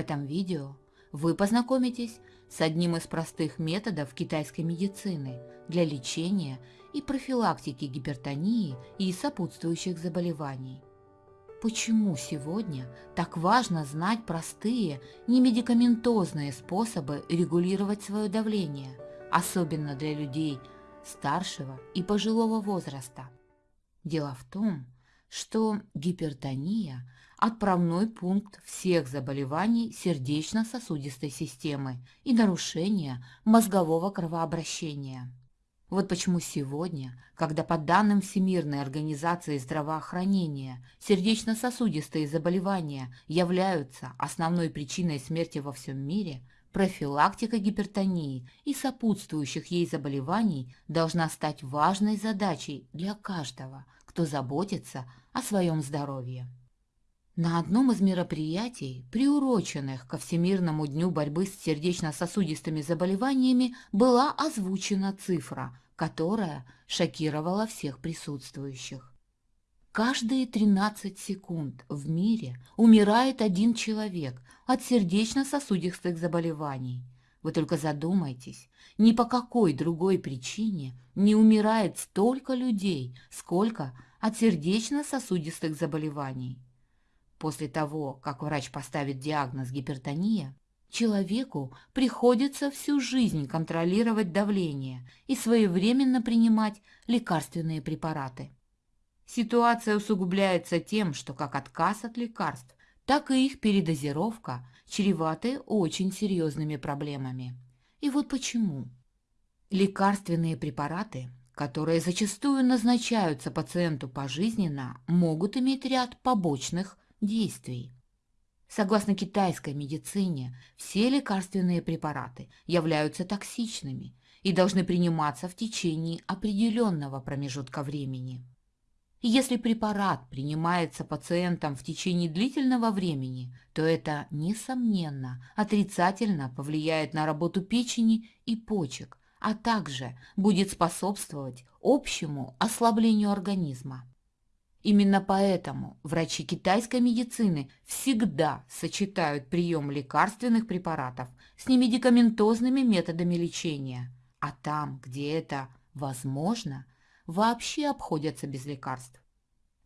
этом видео вы познакомитесь с одним из простых методов китайской медицины для лечения и профилактики гипертонии и сопутствующих заболеваний. Почему сегодня так важно знать простые, немедикаментозные способы регулировать свое давление, особенно для людей старшего и пожилого возраста? Дело в том, что гипертония – отправной пункт всех заболеваний сердечно-сосудистой системы и нарушения мозгового кровообращения. Вот почему сегодня, когда по данным Всемирной организации здравоохранения сердечно-сосудистые заболевания являются основной причиной смерти во всем мире, профилактика гипертонии и сопутствующих ей заболеваний должна стать важной задачей для каждого, кто заботится о своем здоровье. На одном из мероприятий, приуроченных ко Всемирному дню борьбы с сердечно-сосудистыми заболеваниями, была озвучена цифра, которая шокировала всех присутствующих. Каждые 13 секунд в мире умирает один человек от сердечно-сосудистых заболеваний. Вы только задумайтесь, ни по какой другой причине не умирает столько людей, сколько от сердечно-сосудистых заболеваний. После того, как врач поставит диагноз гипертония, человеку приходится всю жизнь контролировать давление и своевременно принимать лекарственные препараты. Ситуация усугубляется тем, что как отказ от лекарств, так и их передозировка чреваты очень серьезными проблемами. И вот почему. Лекарственные препараты, которые зачастую назначаются пациенту пожизненно, могут иметь ряд побочных действий. Согласно китайской медицине, все лекарственные препараты являются токсичными и должны приниматься в течение определенного промежутка времени. Если препарат принимается пациентом в течение длительного времени, то это, несомненно, отрицательно повлияет на работу печени и почек, а также будет способствовать общему ослаблению организма. Именно поэтому врачи китайской медицины всегда сочетают прием лекарственных препаратов с немедикаментозными методами лечения, а там, где это возможно, вообще обходятся без лекарств.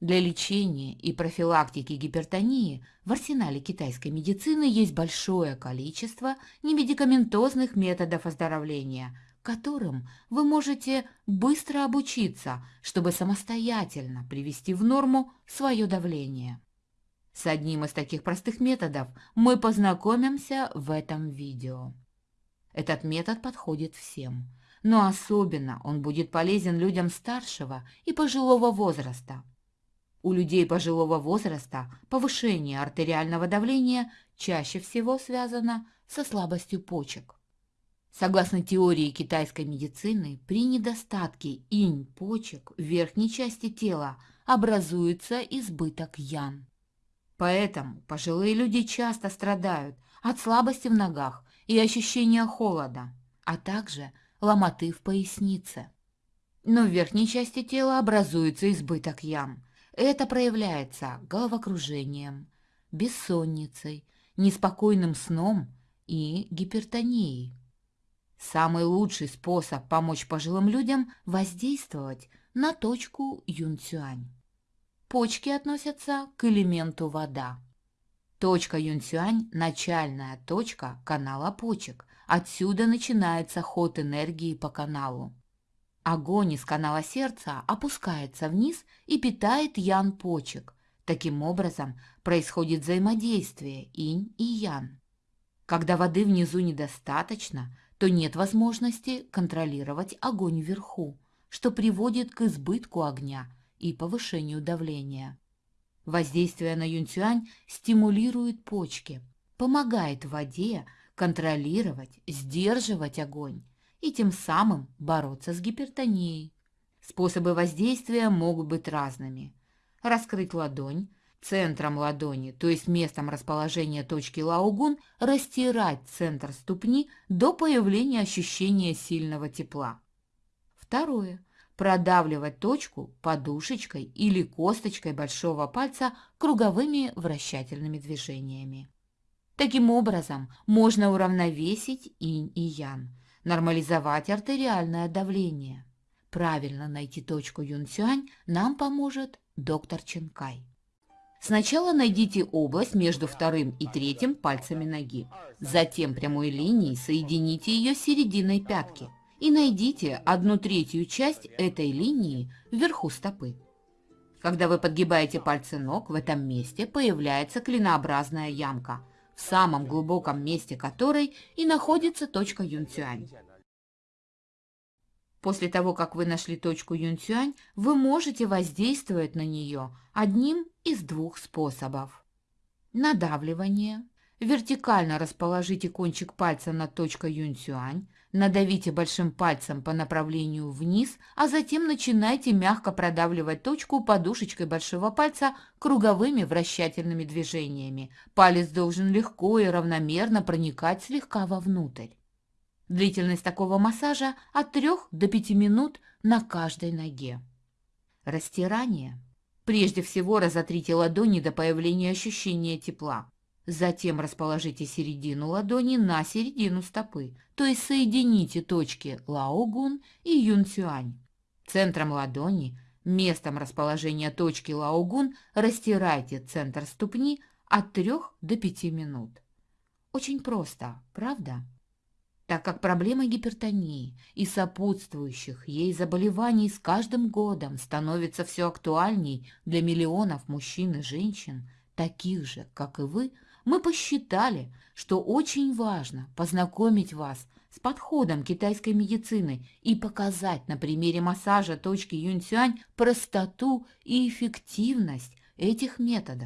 Для лечения и профилактики гипертонии в арсенале китайской медицины есть большое количество немедикаментозных методов оздоровления, которым вы можете быстро обучиться, чтобы самостоятельно привести в норму свое давление. С одним из таких простых методов мы познакомимся в этом видео. Этот метод подходит всем, но особенно он будет полезен людям старшего и пожилого возраста. У людей пожилого возраста повышение артериального давления чаще всего связано со слабостью почек. Согласно теории китайской медицины, при недостатке инь почек в верхней части тела образуется избыток ян. Поэтому пожилые люди часто страдают от слабости в ногах и ощущения холода, а также ломоты в пояснице. Но в верхней части тела образуется избыток ям. Это проявляется головокружением, бессонницей, неспокойным сном и гипертонией. Самый лучший способ помочь пожилым людям – воздействовать на точку юнцюань. Почки относятся к элементу вода. Точка юнцюань – начальная точка канала почек. Отсюда начинается ход энергии по каналу. Огонь из канала сердца опускается вниз и питает ян почек. Таким образом происходит взаимодействие инь и ян. Когда воды внизу недостаточно, то нет возможности контролировать огонь вверху, что приводит к избытку огня и повышению давления. Воздействие на юнцюань стимулирует почки, помогает воде контролировать, сдерживать огонь и тем самым бороться с гипертонией. Способы воздействия могут быть разными. Раскрыть ладонь, центром ладони, то есть местом расположения точки лаугун, растирать центр ступни до появления ощущения сильного тепла. Второе. Продавливать точку подушечкой или косточкой большого пальца круговыми вращательными движениями. Таким образом, можно уравновесить инь и ян, нормализовать артериальное давление. Правильно найти точку Юнсюань нам поможет доктор Ченкай. Сначала найдите область между вторым и третьим пальцами ноги. Затем прямой линией соедините ее с серединой пятки и найдите одну третью часть этой линии вверху стопы. Когда вы подгибаете пальцы ног, в этом месте появляется клинообразная ямка, в самом глубоком месте которой и находится точка Юнцюань. После того, как вы нашли точку Юнцюань, вы можете воздействовать на нее одним из двух способов. Надавливание. Вертикально расположите кончик пальца над точкой Юнцюань, надавите большим пальцем по направлению вниз, а затем начинайте мягко продавливать точку подушечкой большого пальца круговыми вращательными движениями. Палец должен легко и равномерно проникать слегка вовнутрь. Длительность такого массажа от 3 до 5 минут на каждой ноге. Растирание. Прежде всего разотрите ладони до появления ощущения тепла. Затем расположите середину ладони на середину стопы, то есть соедините точки Лаогун и Юнцюань. Центром ладони, местом расположения точки Лаогун, растирайте центр ступни от 3 до 5 минут. Очень просто, правда? Так как проблема гипертонии и сопутствующих ей заболеваний с каждым годом становится все актуальней для миллионов мужчин и женщин, таких же, как и вы, мы посчитали, что очень важно познакомить вас с подходом китайской медицины и показать на примере массажа точки Юньцюань простоту и эффективность этих методов.